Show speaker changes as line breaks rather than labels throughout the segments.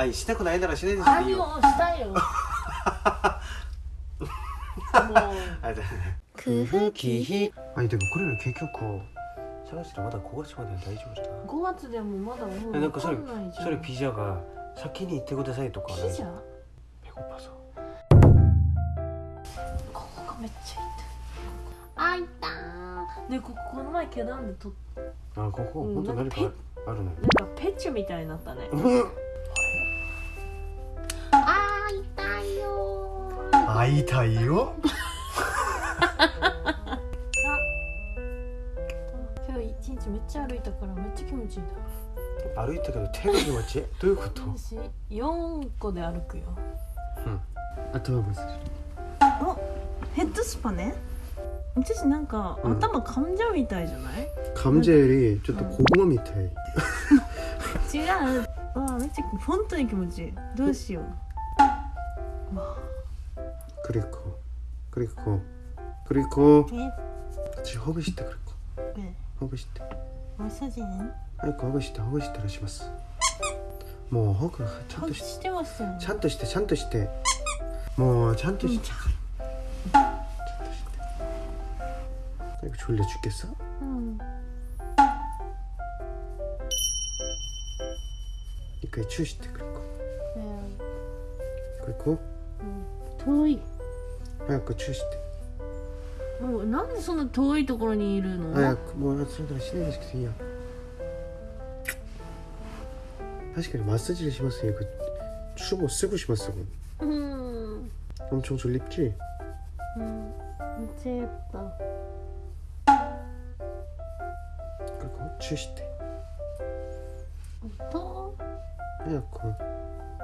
あしたくないならしないです
あ
いいよ。
よしたいよ。
あじゃ
空腹期
あでもこれね結局探してまだ5月まで大丈夫じゃない
？5月でもまだもう
えなんかそれそれピザが先に行ってくださいとか。
ピザ
ペコパソ。
ここがめっちゃ痛いあいたー。でこここの前毛なんでと
あここ
うん
本当何かあるのよ。
なんかペチュみたいになったね
会いたいよ。
今日一日めっちゃ歩いたからめっちゃ気持ちいいんだ。
歩いたけど手が気持ちいい。どういうこと？
私4個で歩くよ。
頭ぶつ
ヘッドスパね。私なんか
うん。
頭噛んじゃうみたいじゃない、
カムジャよりちょっと小駒みたい。
違う。わあめっちゃ本当に気持ちいい。どうしよう。わ
ク リコクリコクリコ
え
私ほぐしてクリコ
え
ほぐして
マッサージね
早くほぐしてほぐしてらしますもうほぐちゃんとし
してますよね
ちゃんとしてちゃんとしてもうちゃんとしてちゃんとして早く졸려죽겠어
うん
一回チューしてクリコ
ね
クリコ
遠い
早くチューして
もうなんでそんな遠いところにいるの
早くもうそれからしないですけどいいや確かにマッサージしますよ그 춤을 쓰고 싶었어
うん
엄청 졸립지?
うんめっちゃやった
그리고 추시대
と
하얗고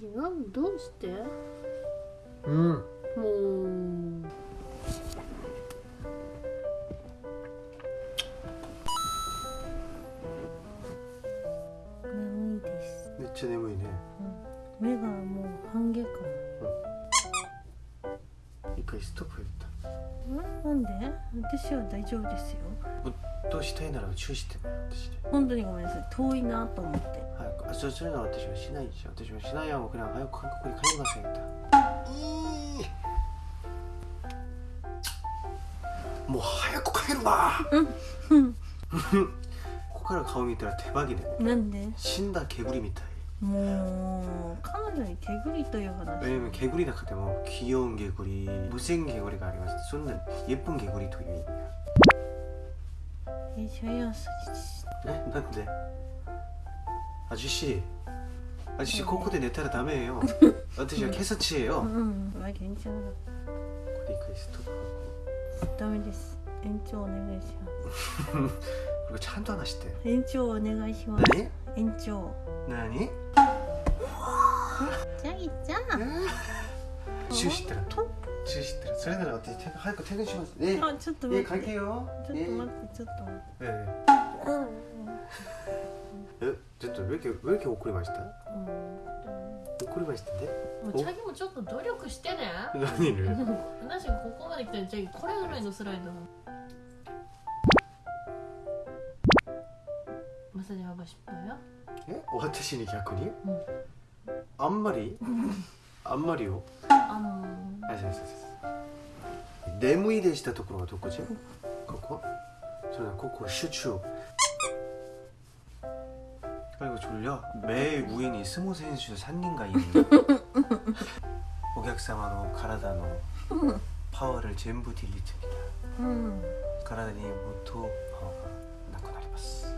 違うどうして。
うん
もう眠いです
めっちゃ眠いね、うん、
目がもう半下
か、うん、一回ストップ
なんで？私は大丈夫ですよ。
ぶっ通したいなら注意して
本当にごめんなさい。遠いなと思って。
早くあそうそうい。うのは私はしないでしょ私はしないよ僕ら早く韓国に帰りませんと。もう早く帰るなうんうん。ここから顔見たら手羽毛で、
なんで？
死んだ毛ぶりみたい。
もう彼女に毛ぐりという話
왜냐면 개구리 나한테 뭐 귀여운 개구리, 무생 개구리가 아니라 쏘는 예쁜 개구리 도 유인이야.
えシャイアスジ
네? 난데 아저씨, 아저씨 코코대 내타라 다메예요. 어떠세요? 캐서치예요.
うんまあ괜찮아
코디크 스톱하고
ダメです延長お願いしま
그 리고 찬도 하나 시대.
す延長お願いします
나니?
延長
나니?
じゃあいっちゃん
주시더라. 주시더라. 저희는 어떻게 퇴근 할거 퇴근 시간? 네.
あちょっと待
예
って
갈게요.
ちょっと待ってちょっと待って
네. 네.
うん
에? 저또 왜 이렇게 왜 이렇게 오크리 맛있다?
うん
오크리 맛있던데?
もうチャギもちょっと努力してね
何를
私がここまで来たらチャギこれぐらいのスライド
さに하고싶어요え私に逆に、あんまり あんまりをあのあそうそうそうそう眠いでしたところはどこじゃここそれはここ集中 아이고 졸려. 매일 우인이 스무 센슈
산님과 있는
오객사마노 가라다노.
파워를
전부
딜리트입니다. 음. 가라다니 모토
파워가 나고 나리바스.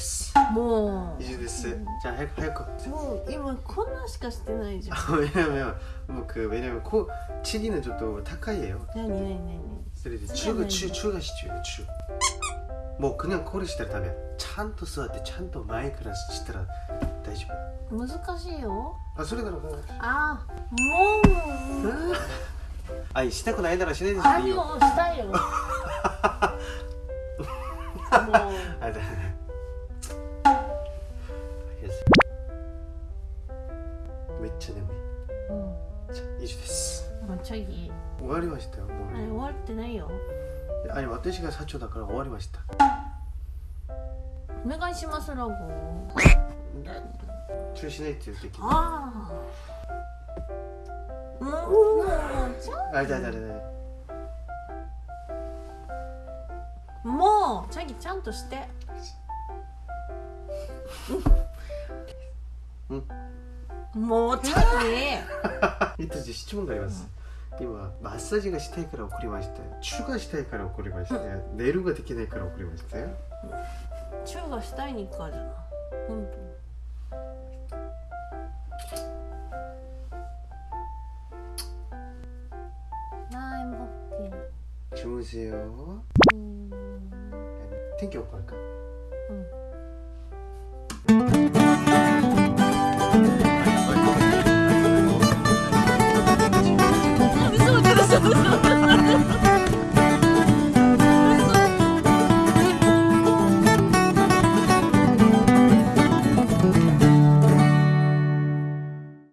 자 이제 됐어
뭐
이제 됐어 자 할, 할거
뭐今こんなしかしてないじゃん
왜냐면 뭐그 왜냐면 코 치기는 좀또 타카이에요
何何何
그래서
치기는
추가
뭐?
추 추가 시죠 추. 뭐 그냥 코를 시다면 찬또 써때 찬또 마이크를 시더라 다시
難しいよ
あそれなら
あもう
あしたくないならしないです
あ
いいよ
よしたいよもう
あだ ちゃ眠い。じゃあ以上です。
うんもうちょい。
終わりましたよも
あれ終わってないよ。
うあれ私が社長だから終わりました。
お願いしますラゴ。
中止って言う時
ああもうちょ
あだだだだ
もうチャギちゃんとしてもうチャギ
이때質問があります今マッサージがしたいから送りましたよチュがしたいから送りましたよ寝るができないから送りましたよ
チューがしたいにかじゃな本当なあ、행복해.
주무세요
음,
天気予報할까? 哭 死